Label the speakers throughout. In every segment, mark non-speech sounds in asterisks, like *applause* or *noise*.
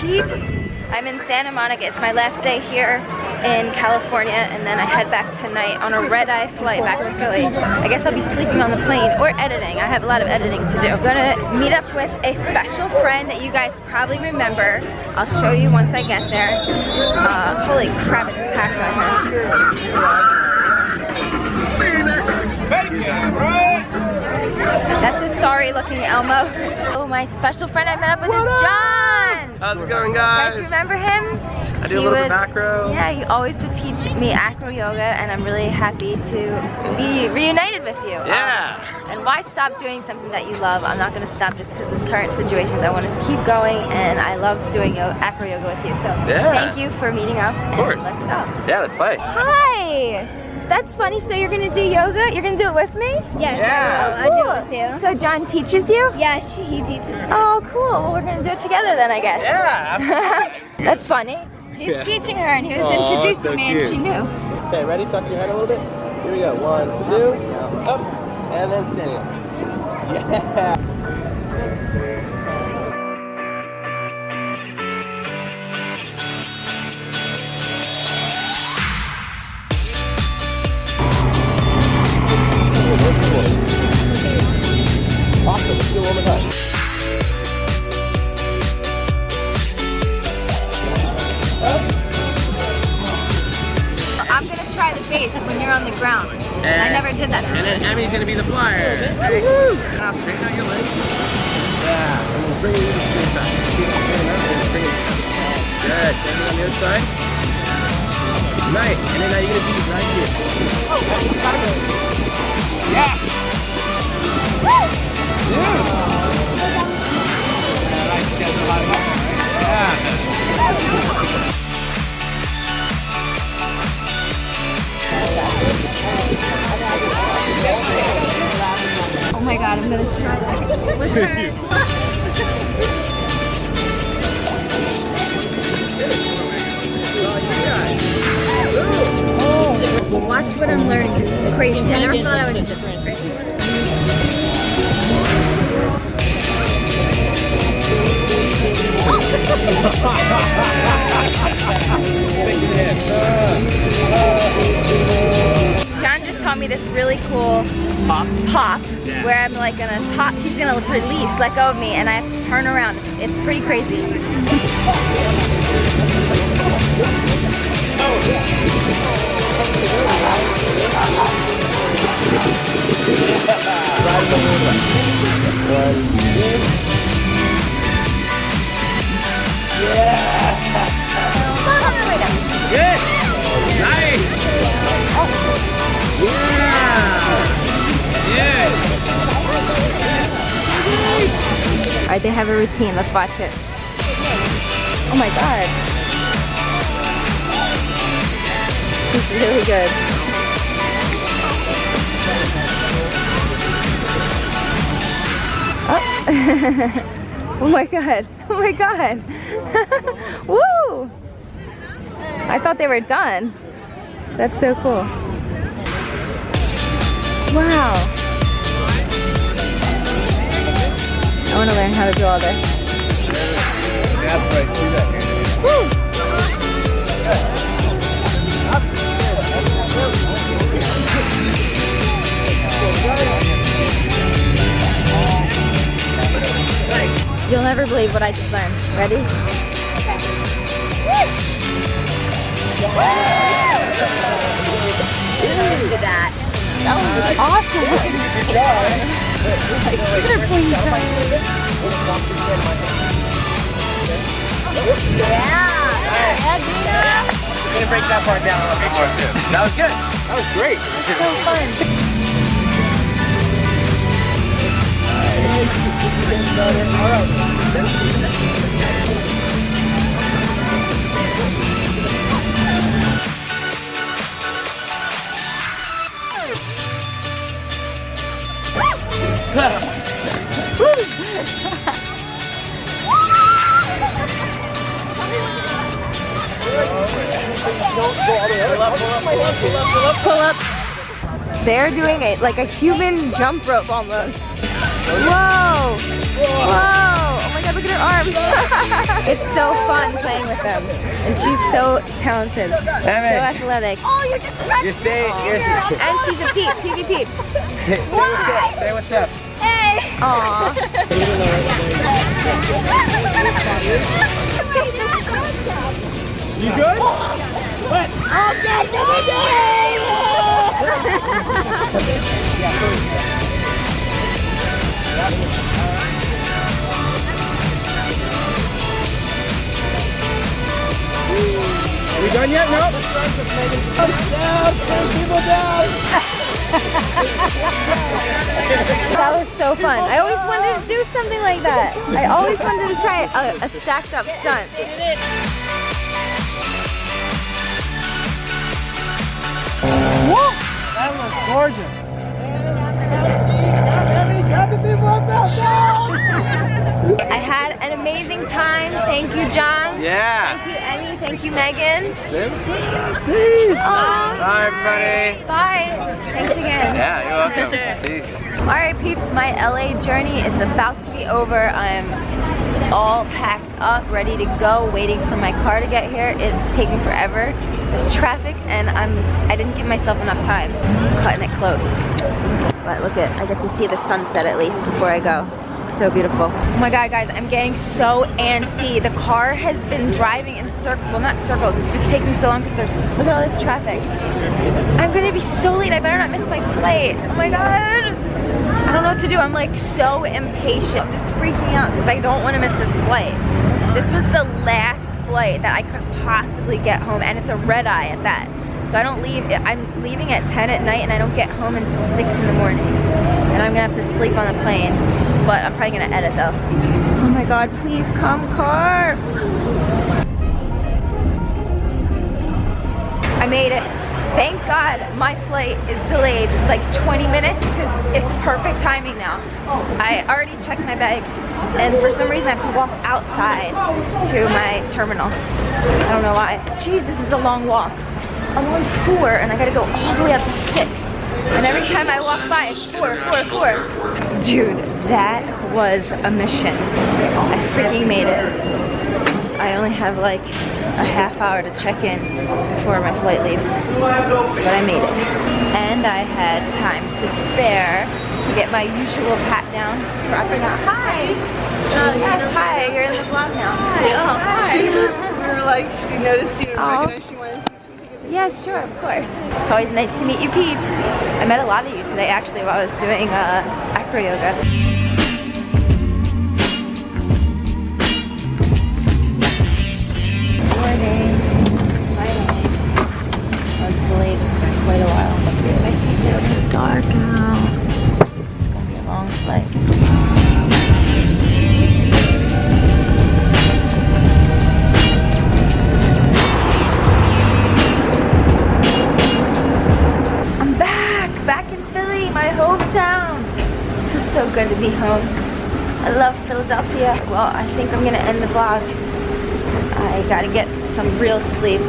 Speaker 1: peeps? I'm in Santa Monica. It's my last day here in California and then I head back tonight on a red-eye flight back to Philly. I guess I'll be sleeping on the plane or editing. I have a lot of editing to do. I'm gonna meet up with a special friend that you guys probably remember. I'll show you once I get there. Uh, holy crap, it's packed right here. That's a sorry looking Elmo. Oh, my special friend I met up with is John.
Speaker 2: How's it going,
Speaker 1: You
Speaker 2: guys?
Speaker 1: guys remember him?
Speaker 2: I do
Speaker 1: He
Speaker 2: a little bit of macro.
Speaker 1: Yeah, he always would teach me acro yoga and I'm really happy to be reunited with you.
Speaker 2: Yeah.
Speaker 1: Um, and why stop doing something that you love? I'm not gonna stop just because of current situations. I want to keep going and I love doing yoga, acro yoga with you. So
Speaker 2: Yeah.
Speaker 1: thank you for meeting up. Of
Speaker 2: course.
Speaker 1: Let's go.
Speaker 2: Yeah, let's play.
Speaker 1: Hi! That's funny. So you're gonna do yoga? You're gonna do it with me?
Speaker 3: Yes,
Speaker 2: Yeah.
Speaker 3: I will. I'll do it with you.
Speaker 1: So John teaches you?
Speaker 3: Yeah, he teaches me.
Speaker 1: Oh, cool. Well, we're gonna do it together then, I guess.
Speaker 2: Yeah. *laughs*
Speaker 1: That's funny. He's
Speaker 2: Yeah.
Speaker 1: teaching her and he was
Speaker 2: Aw,
Speaker 1: introducing
Speaker 2: so
Speaker 1: me and she knew.
Speaker 2: Okay, ready? Tuck your head a little bit. Here we go. One, two, up, and then standing up. Yeah. Awesome. Let's do it one more time.
Speaker 1: I'm gonna try the base when you're on the ground. And I never did that.
Speaker 2: And then Emmy's gonna be the flyer. Woohoo! Now straighten out your legs. Yeah, and we'll bring it to the straight back. Keep it straight up and bring it down. Good. Same on the other side. Nice. And then now you're gonna be right here. Oh, gotta go.
Speaker 1: Oh my god, I'm gonna try that with her. *laughs* Oh, watch what I'm learning. This is crazy. I never thought I would John just taught me this really cool
Speaker 2: Pop.
Speaker 1: pop where I'm like gonna pop, he's gonna release, let go of me, and I have to turn around. It's pretty crazy.
Speaker 2: Good.
Speaker 1: Alright, they have a routine. Let's watch it. Oh my god. It's really good. Oh. *laughs* oh my god. Oh my god. *laughs* Woo! I thought they were done. That's so cool. Wow. I want to learn how to do all this. You'll never believe what I just learned. Ready? Look at that. That was awesome. Pointy Yeah.
Speaker 2: We're gonna break that part down a little bit more too. That was good. That was great.
Speaker 1: So fun. Pull up. They're doing it like a human jump rope almost. Whoa! Whoa! Oh my god, look look at her arms. *laughs* it's so fun playing with them. And she's so talented. So athletic.
Speaker 3: Oh, you're just
Speaker 2: You say, you say,
Speaker 1: And she's a peep, peepy peep.
Speaker 2: say what's up. Say what's up.
Speaker 3: Hey.
Speaker 1: Aw.
Speaker 2: You good? Are we done yet? No. Down, ten people down. *laughs*
Speaker 1: That was so fun. I always wanted to do something like that. I always wanted to try a, a stacked up stunt. Whoa!
Speaker 2: That was gorgeous. Got the people down.
Speaker 1: I had an amazing time. Thank you, John.
Speaker 2: Yeah.
Speaker 1: Thank you, Emmy. Thank you, Megan.
Speaker 2: Sim? Peace.
Speaker 1: Aw.
Speaker 2: Bye, everybody.
Speaker 1: Bye. Thanks again.
Speaker 2: Yeah, you're welcome. Peace.
Speaker 1: All right, peeps, my LA journey is about to be over. I'm all packed up, ready to go, waiting for my car to get here. It's taking forever. There's traffic, and I'm I didn't give myself enough time. cutting it close. But look at, I get to see the sunset at least before I go. So beautiful. Oh my god, guys, I'm getting so antsy. The car has been driving in circles, well not circles, it's just taking so long because there's, look at all this traffic. I'm gonna be so late, I better not miss my flight. Oh my god. I don't know what to do. I'm like so impatient. I'm just freaking out because I don't want to miss this flight. This was the last flight that I could possibly get home and it's a red eye at that. So I don't leave, I'm leaving at 10 at night and I don't get home until 6 in the morning. And I'm gonna have to sleep on the plane. But I'm probably gonna edit though. Oh my god, please come car. I made it. Thank God my flight is delayed like 20 minutes because it's perfect timing now. I already checked my bags and for some reason I have to walk outside to my terminal. I don't know why. Jeez, this is a long walk. I'm on four and I gotta go all the way up to six. And every time I walk by, it's four, four, four. Dude, that was a mission. I freaking made it. I only have like a half hour to check in before my flight leaves, but I made it. And I had time to spare to get my usual pat down for up and out. Hi! Yes, hi, you're in the vlog now. Hi. Oh, hi.
Speaker 4: She, we were like, she noticed you and
Speaker 1: Yeah, sure, of course. It's always nice to meet you peeps. I met a lot of you today actually while I was doing uh, acro yoga. Philadelphia. Well, I think I'm gonna end the vlog. I gotta get some real sleep.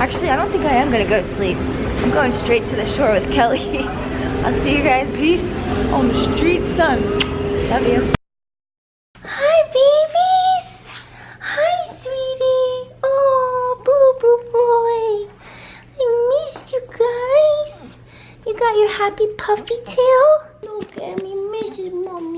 Speaker 1: Actually, I don't think I am gonna go to sleep. I'm going straight to the shore with Kelly. *laughs* I'll see you guys. Peace on the street, son. Love you. Hi, babies. Hi, sweetie. Oh, boo boo boy. I missed you guys. You got your happy puffy tail? Look at me, Mrs. Mom